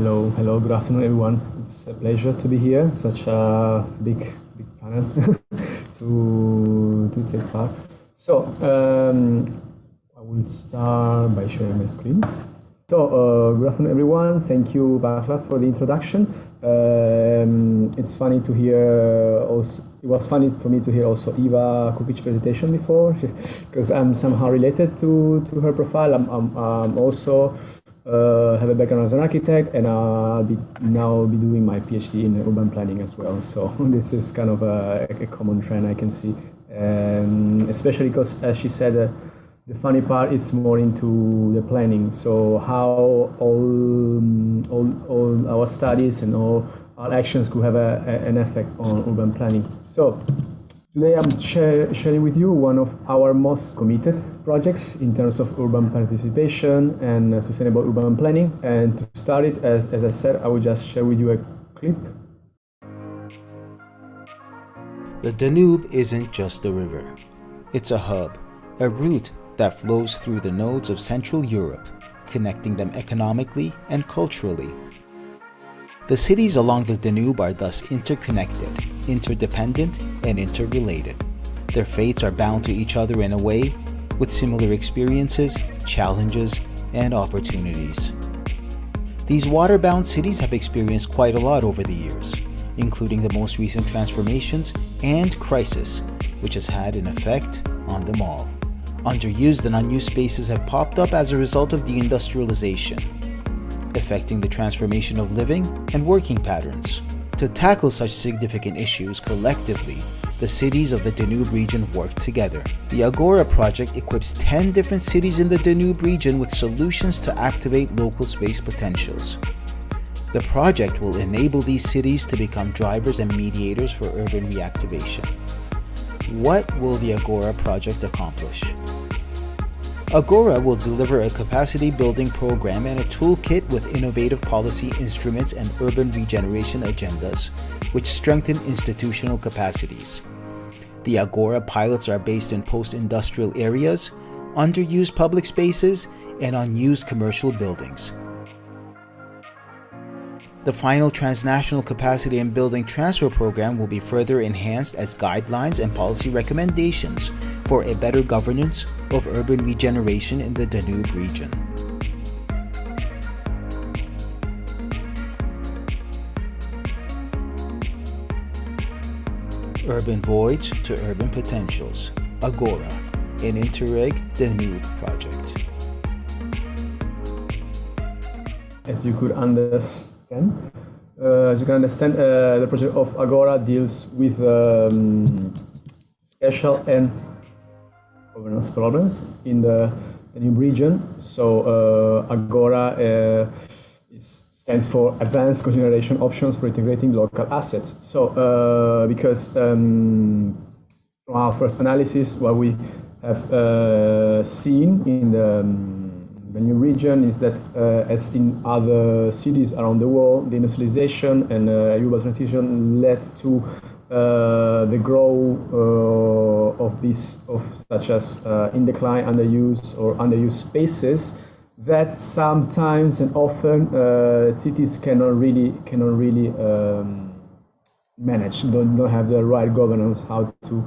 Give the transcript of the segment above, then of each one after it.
Hello, hello, good afternoon, everyone. It's a pleasure to be here. Such a big, big panel to to take part. So um, I will start by sharing my screen. So uh, good afternoon, everyone. Thank you, Bakla, for the introduction. Um, it's funny to hear also. It was funny for me to hear also Eva Kupic's presentation before, because I'm somehow related to, to her profile. I'm, I'm, I'm also uh, have a background as an architect, and I'll be now be doing my PhD in urban planning as well. So this is kind of a, a common trend I can see, um, especially because, as she said, uh, the funny part is more into the planning. So how all all, all our studies and all our actions could have a, a, an effect on urban planning. So Today I'm sharing with you one of our most committed projects in terms of urban participation and uh, sustainable urban planning. And to start it, as, as I said, I will just share with you a clip. The Danube isn't just a river. It's a hub, a route that flows through the nodes of Central Europe, connecting them economically and culturally the cities along the Danube are thus interconnected, interdependent, and interrelated. Their fates are bound to each other in a way, with similar experiences, challenges, and opportunities. These water-bound cities have experienced quite a lot over the years, including the most recent transformations and crisis, which has had an effect on them all. Underused and unused spaces have popped up as a result of deindustrialization, affecting the transformation of living and working patterns. To tackle such significant issues collectively, the cities of the Danube region work together. The Agora project equips 10 different cities in the Danube region with solutions to activate local space potentials. The project will enable these cities to become drivers and mediators for urban reactivation. What will the Agora project accomplish? Agora will deliver a capacity building program and a toolkit with innovative policy instruments and urban regeneration agendas, which strengthen institutional capacities. The Agora pilots are based in post-industrial areas, underused public spaces, and unused commercial buildings. The final transnational capacity and building transfer program will be further enhanced as guidelines and policy recommendations for a better governance of urban regeneration in the Danube region. Urban Voids to Urban Potentials, Agora, an Interreg Danube project. As you could understand, uh, as you can understand, uh, the project of Agora deals with um, special and governance problems in the, the new region. So uh, Agora uh, stands for Advanced Cogeneration Options for Integrating Local Assets. So uh, because um, from our first analysis, what we have uh, seen in the um, the new region is that, uh, as in other cities around the world, the industrialization and uh, urban transition led to uh, the growth uh, of these, of such as uh, in decline, underuse, or underused spaces that sometimes and often uh, cities cannot really cannot really um, manage. Don't, don't have the right governance how to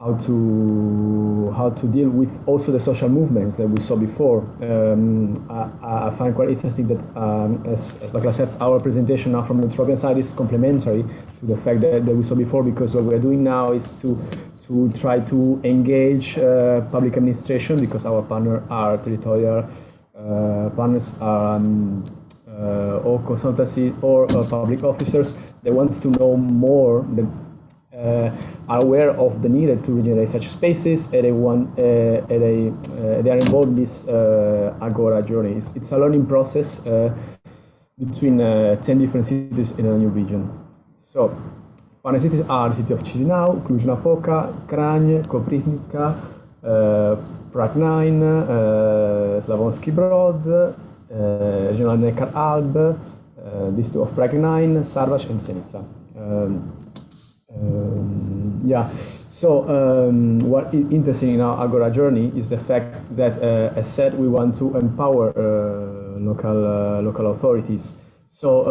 how to how to deal with also the social movements that we saw before. Um, I, I, find quite interesting that, um, as, like I said, our presentation now from the Eutropian side is complementary to the fact that, that we saw before, because what we're doing now is to to try to engage uh, public administration, because our partner are territorial uh, partners, um, uh, or consultancy or uh, public officers. that wants to know more. Are aware of the need to regenerate such spaces and they, want, uh, they, uh, they are involved in this Agora journey. It's, it's, a learning process between 10 different cities in a new region. So, partner cities are the city of Chisinau, Cluj-Napoca, Kranj, Koprivnica, uh, Prague 9, uh, Slavonski Brod, uh, Regional Neckar-Alb, uh, District of Prague 9, Szarvas and Senica. Um, um, yeah, so um, what is interesting in our Agora journey is the fact that, uh, as said, we want to empower uh, local uh, local authorities. So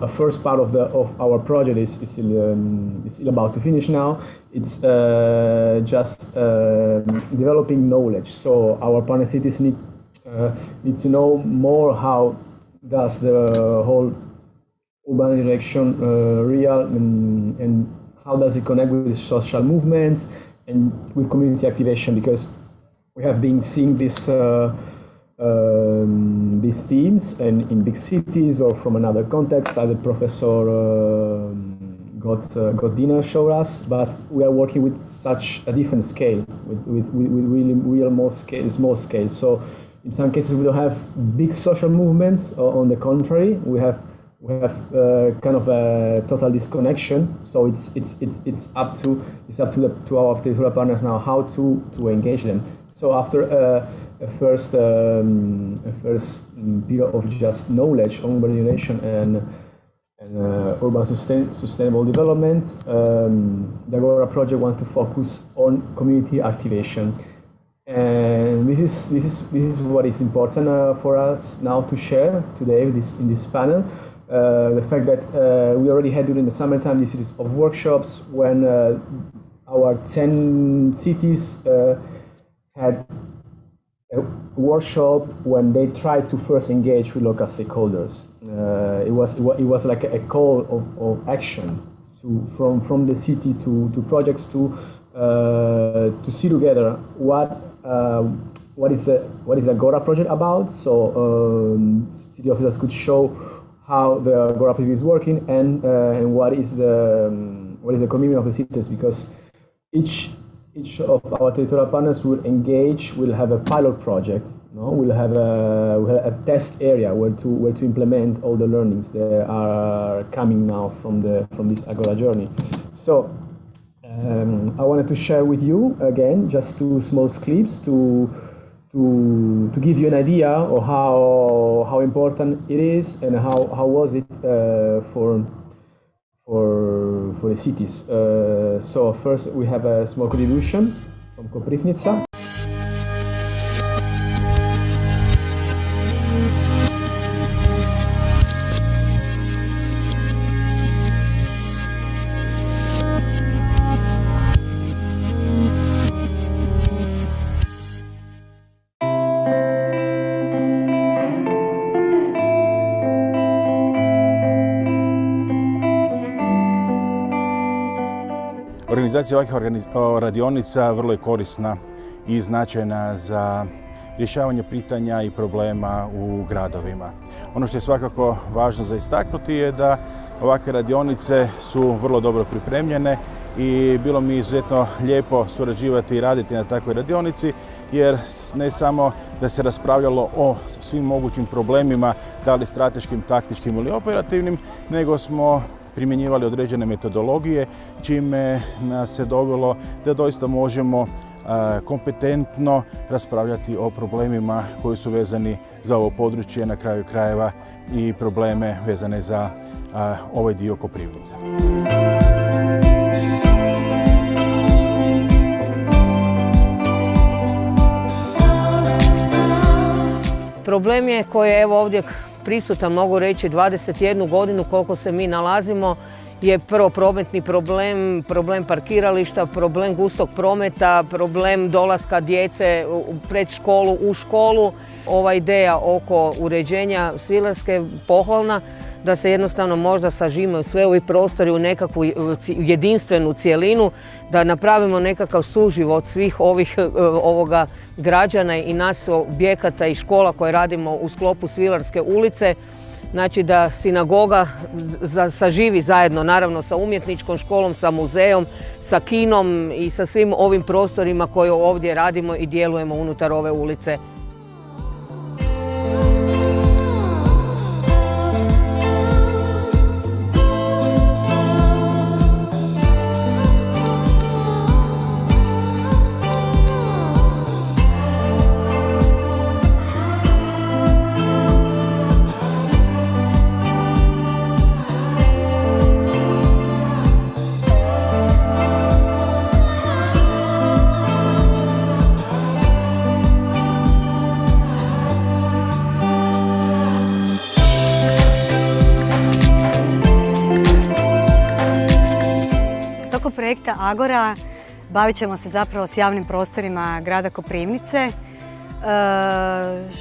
uh, a first part of the of our project is is still, um, is still about to finish now. It's uh, just uh, developing knowledge. So our partner cities need uh, need to know more how does the whole urban direction real and, and how does it connect with social movements and with community activation because we have been seeing this uh, um, these themes and in big cities or from another context, like the professor uh, got uh, Godina showed us, but we are working with such a different scale, with, with, with really real more scale, small scale. So in some cases we don't have big social movements. Or on the contrary, we have we have uh, kind of a total disconnection. So it's it's it's it's up to it's up to the to our territorial partners now how to to engage them. So after uh, a first um, a first period of just knowledge on urbanization and and uh, urban sustain, sustainable development, um, the Agora project wants to focus on community activation. And this is this is this is what is important uh, for us now to share today this in this panel. Uh, the fact that uh, we already had during the summertime this series of workshops when uh, our 10 cities had a workshop when they tried to first engage with local stakeholders. Uh, it was it was like a call of, of action to from from the city to to projects to uh, to see together what uh, what is the what is the Agora project about. So um, city officers could show how the Agora is working and uh, and what is the um, what is the commitment of the cities because each each of our territorial partners will engage, will have a pilot project, no? we'll, have a, we'll have a test area where to, where to implement all the learnings that are coming now from, the, from this Agora journey. So um, I wanted to share with you, again, just two small clips to, to, to give you an idea of how, how important it is and how, how was it uh, for for, for the cities. Uh, so first we have a small contribution from Koprivnica. Organizacija ovakvih radionica vrlo je korisna i značajna za rješavanje pitanja i problema u gradovima. Ono što je svakako važno za istaknuti je da ovakve radionice su vrlo dobro pripremljene i bilo mi izuzetno lijepo surađivati i raditi na takvoj radionici jer ne samo da se raspravljalo o svim mogućim problemima, da li strateškim, taktičkim ili operativnim, nego smo primjenjivali određene metodologije, čime nas se dovelo da doista možemo kompetentno raspravljati o problemima koji su vezani za ovo područje, na kraju krajeva i probleme vezane za ovaj dio Koprivnice. Problem je koji je evo ovdje prisutan, mogu reći 21 godinu koliko se mi nalazimo, je prvo prometni problem, problem parkirališta, problem gustog prometa, problem dolaska djece pred školu, u školu. Ova ideja oko uređenja Svilarske pohvalna, da se jednostavno možda sažimaju sve ovi prostori u nekakvu jedinstvenu cijelinu, da napravimo nekakav suživot svih ovih e, ovoga građana i nas objekata i škola koje radimo u sklopu Svilarske ulice. Znači da sinagoga saživi zajedno naravno sa umjetničkom školom, sa muzejom, sa kinom i sa svim ovim prostorima koje ovdje radimo i djelujemo unutar ove ulice. Projekta Agora bavit ćemo se zapravo s javnim prostorima grada Koprivnice, e,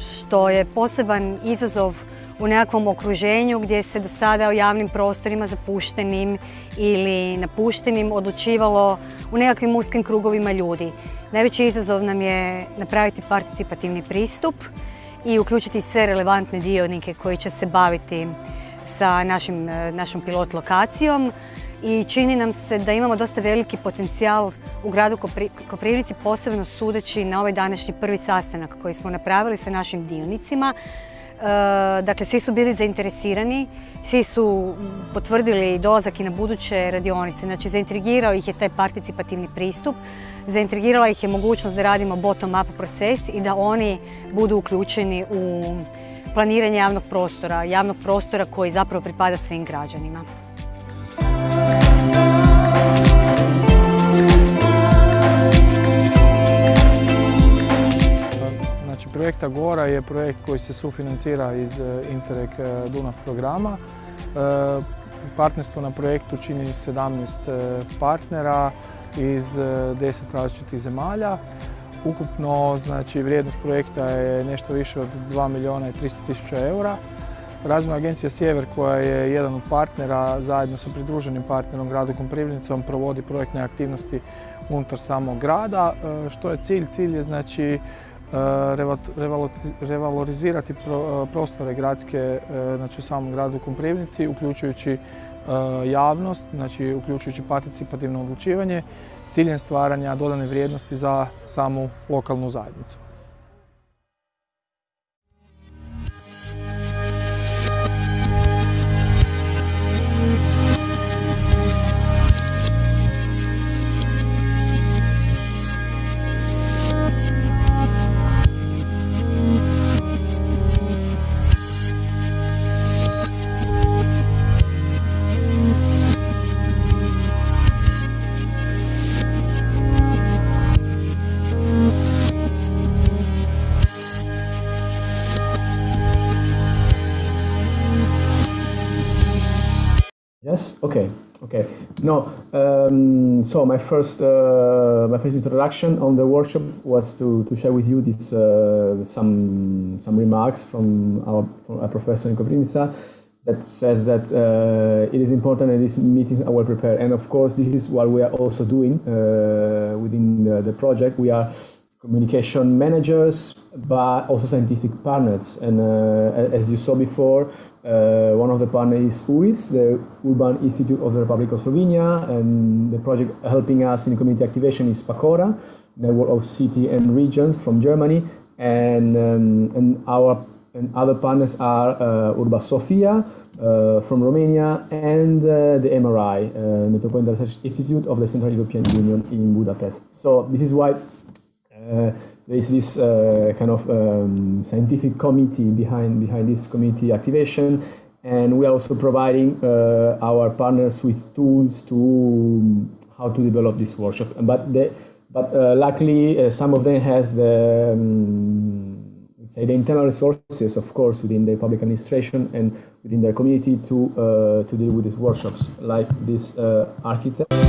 što je poseban izazov u nekakvom okruženju gdje se do sada o javnim prostorima zapuštenim ili napuštenim odlučivalo u nekakvim uskim krugovima ljudi. Najveći izazov nam je napraviti participativni pristup i uključiti sve relevantne dionike koji će se baviti sa našim, našom pilot lokacijom i čini nam se da imamo dosta veliki potencijal u gradu Koprivnici, posebno sudeći na ovaj današnji prvi sastanak koji smo napravili sa našim dionicima. E, dakle, svi su bili zainteresirani, svi su potvrdili dolazak i na buduće radionice. Znači, zaintrigirao ih je taj participativni pristup, zaintrigirala ih je mogućnost da radimo bottom-up proces i da oni budu uključeni u planiranje javnog prostora, javnog prostora koji zapravo pripada svim građanima. Znači, projekt Agora je projekt koji se sufinancira iz e, Interreg e, Dunav programa. E, partnerstvo na projektu čini 17 partnera iz 10 različitih zemalja. Ukupno znači, vrijednost projekta je nešto više od 2 milijuna i 300 tisuća eura. Razvojna agencija Sjever koja je jedan od partnera zajedno sa pridruženim partnerom gradu Koprivnicom provodi projektne aktivnosti unutar samog grada. Što je cilj? Cilj je znači revalorizirati prostore gradske e, znači u samom gradu Koprivnici uključujući javnost, znači uključujući participativno odlučivanje s ciljem stvaranja dodane vrijednosti za samu lokalnu zajednicu. No. Um, so my first uh, my first introduction on the workshop was to, to share with you this uh, some some remarks from our, from our professor in Koprivnica that says that uh, it is important that these meetings are well prepared. And of course, this is what we are also doing uh, within the, the project. We are communication managers, but also scientific partners. And uh, as you saw before, uh, one of the partners is UIS, the Urban Institute of the Republic of Slovenia, and the project helping us in community activation is PACORA, network of city and regions from Germany, and um, and our and other partners are uh, Urbasofia uh, from Romania and uh, the MRI, uh, Metropolitan Research Institute of the Central European Union in Budapest. So this is why uh, there is this uh, kind of um, scientific committee behind behind this community activation, and we are also providing uh, our partners with tools to um, how to develop this workshop. But but luckily, some of them has the um, say the internal resources, of course, within the public administration and within their community to uh, to deal with these workshops, like this uh, architect.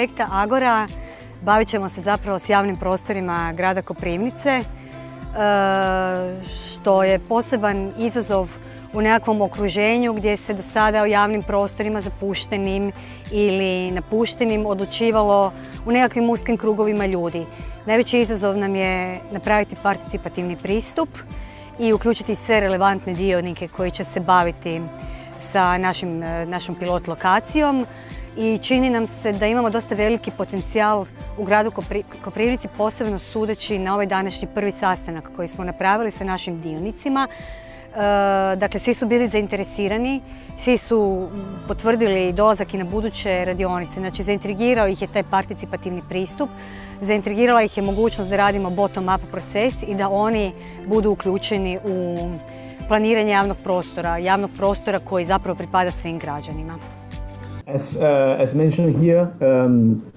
Projekta Agora bavit ćemo se zapravo s javnim prostorima grada Koprivnice, e, što je poseban izazov u nekakvom okruženju gdje se do sada o javnim prostorima zapuštenim ili napuštenim odlučivalo u nekakvim uskim krugovima ljudi. Najveći izazov nam je napraviti participativni pristup i uključiti sve relevantne dionike koji će se baviti sa našim, našom pilot lokacijom i čini nam se da imamo dosta veliki potencijal u gradu Koprivnici, posebno sudeći na ovaj današnji prvi sastanak koji smo napravili sa našim dionicima. E, dakle, svi su bili zainteresirani, svi su potvrdili dolazak i na buduće radionice. Znači, zaintrigirao ih je taj participativni pristup, zaintrigirala ih je mogućnost da radimo bottom-up proces i da oni budu uključeni u planiranje javnog prostora, javnog prostora koji zapravo pripada svim građanima. As, uh, as mentioned here, um,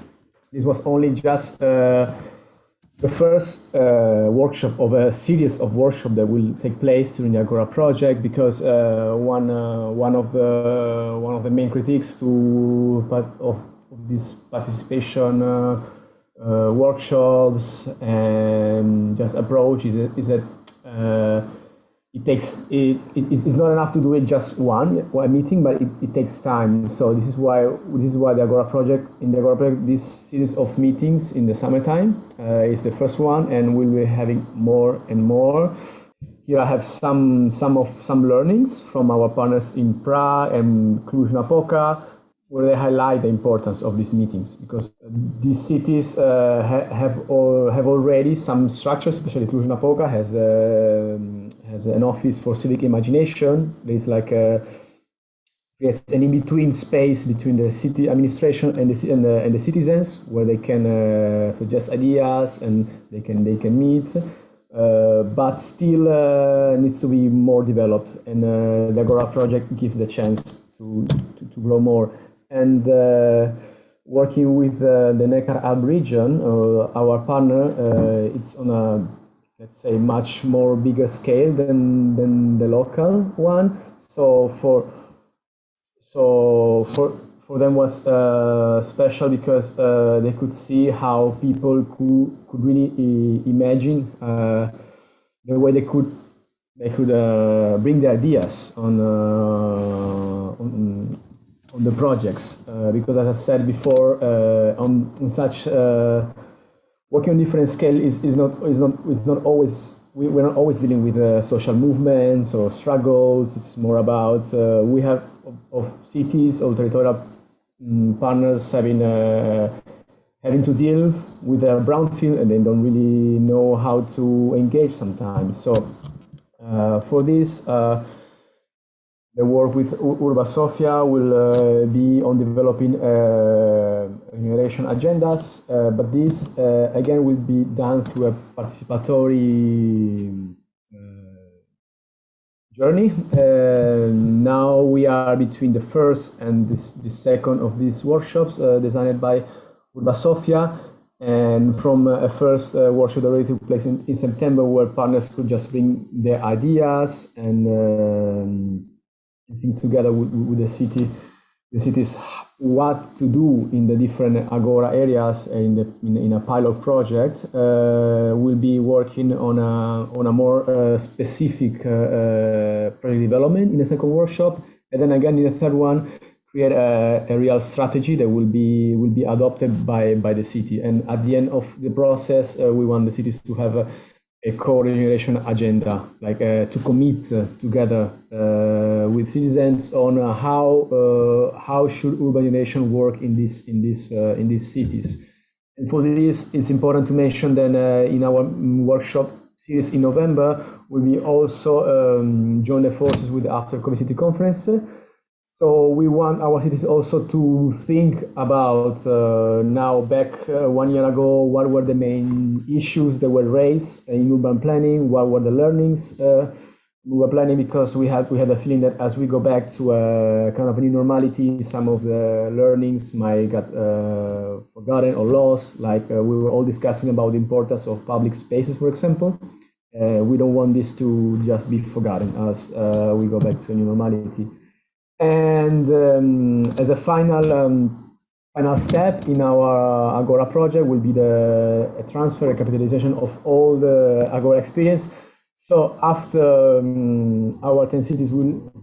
this was only just uh, the first uh, workshop of a series of workshops that will take place during the Agora project because uh, one uh, one of the one of the main critiques to part of, this participation uh, workshops and just approach is, is that it takes it, it, it's not enough to do it just one one meeting but it, it takes time. So this is why this is why the agora project in the agora project this series of meetings in the summertime uh, is the first one and we'll be having more and more. Here i have some some of some learnings from our partners in prague and cluj-napoca where they highlight the importance of these meetings because these cities uh, ha have all, have already some structures especially cluj-napoca has uh, has an office for civic imagination. There's like a creates an in-between space between the city administration and the, and the, and the citizens where they can uh, suggest ideas and they can they can meet. Uh, but still uh, needs to be more developed, and uh, the Agora project gives the chance to to, to grow more. And uh, working with uh, the Neckar-Alb region, our partner, it's on a let's say much more bigger scale than than the local one. So for so for for them was uh, special because uh, they could see how people could could really imagine uh, the way they could they could uh, bring the ideas on uh, on, on, the projects. Uh, because as I said before on, on such working on different scale is, is not is not is not always we, we're not always dealing with uh, social movements or struggles. It's more about uh, we have of, of, cities or territorial um, partners having uh, having to deal with their brownfield and they don't really know how to engage sometimes. So uh, for this. The work with Urbasofia will uh, be on developing uh, agendas, uh, but this uh, again will be done through a participatory uh, journey. Uh, now we are between the first and this, the second of these workshops designed by Urbasofia. And from a first workshop that already took place in, in, September, where partners could just bring their ideas and um, I think together with, with the city, the cities what to do in the different agora areas in the in, in a pilot project uh, will be working on a on a more uh, specific uh, uh project development in the second workshop. And then again in the third one create a, a real strategy that will be will be adopted by by the city. And at the end of the process uh, we want the cities to have a co-regeneration agenda, like uh, to commit together uh, with citizens on uh, how uh, how should urbanization work in this in this uh, in these cities. And for this, it's important to mention that in our workshop series in November, we will also um, join the forces with the After City Conference so we want our cities also to think about uh, now back uh, one year ago, what were the main issues that were raised in urban planning? What were the learnings uh, we were planning? Because we had we had a feeling that as we go back to a kind of a new normality, some of the learnings might get uh, forgotten or lost. Like uh, we were all discussing about the importance of public spaces, for example. Uh, we don't want this to just be forgotten as we go back to a new normality. And um, as a final um, final step in our Agora project will be the transfer and capitalization of all the Agora experience. So after um, our 10 cities will will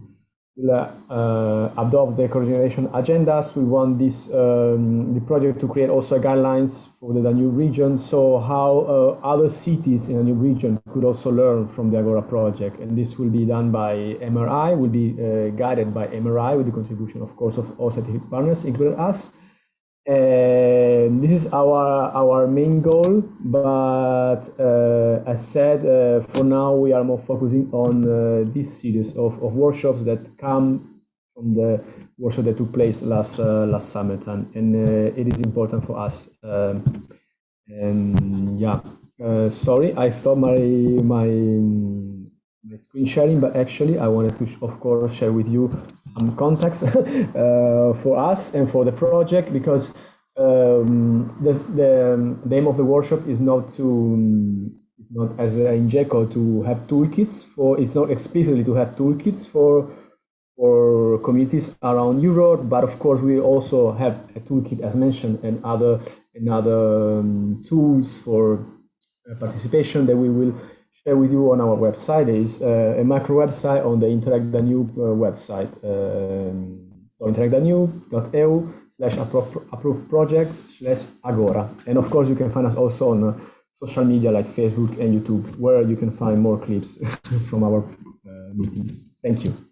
uh, adopt the coordination agendas. We want this um, the project to create also guidelines for the Danube region, so how uh, other cities in the new region could also learn from the Agora project. And this will be done by MRI, will be uh, guided by MRI with the contribution, of course, of all scientific partners, including us. And this is our our main goal, but uh, as said, uh, for now we are more focusing on uh, this series of, of workshops that come from the workshop that took place last uh, last summertime, and uh, it is important for us. Um, and yeah, sorry, I stopped my my my screen sharing, but actually I wanted to, of course, share with you some context uh, for us and for the project because um, the, the, the aim of the workshop is not to um, it's not as in GECO to have toolkits for it's not explicitly to have toolkits for for communities around Europe, but of course we also have a toolkit as mentioned and other and other um, tools for uh, participation that we will share with you on our website. is uh, a macro website on the Interreg Danube uh, website. Um, so interreg-danube.eu slash approved projects slash agora. And of course you can find us also on uh, social media like Facebook and YouTube, where you can find more clips from our uh, meetings. Thank you.